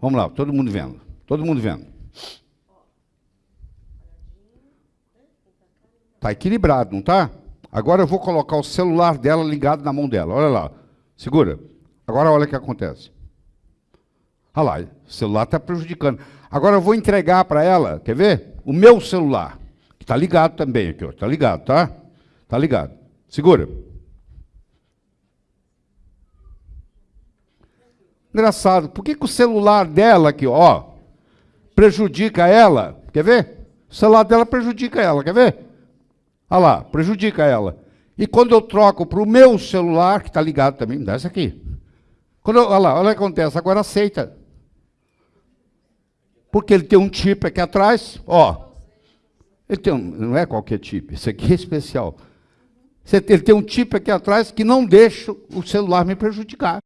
Vamos lá, todo mundo vendo. Todo mundo vendo. Está equilibrado, não está? Agora eu vou colocar o celular dela ligado na mão dela. Olha lá. Segura. Agora olha o que acontece. Olha lá, o celular está prejudicando. Agora eu vou entregar para ela, quer ver? O meu celular. Que está ligado também aqui, Está ligado, tá? Está ligado. Segura. Engraçado, por que, que o celular dela aqui, ó, prejudica ela? Quer ver? O celular dela prejudica ela, quer ver? Olha lá, prejudica ela. E quando eu troco para o meu celular, que está ligado também, dá essa aqui. Quando eu, olha lá, olha o que acontece, agora aceita. Porque ele tem um chip aqui atrás, ó. Ele tem um, não é qualquer chip, esse aqui é especial. Ele tem um chip aqui atrás que não deixa o celular me prejudicar.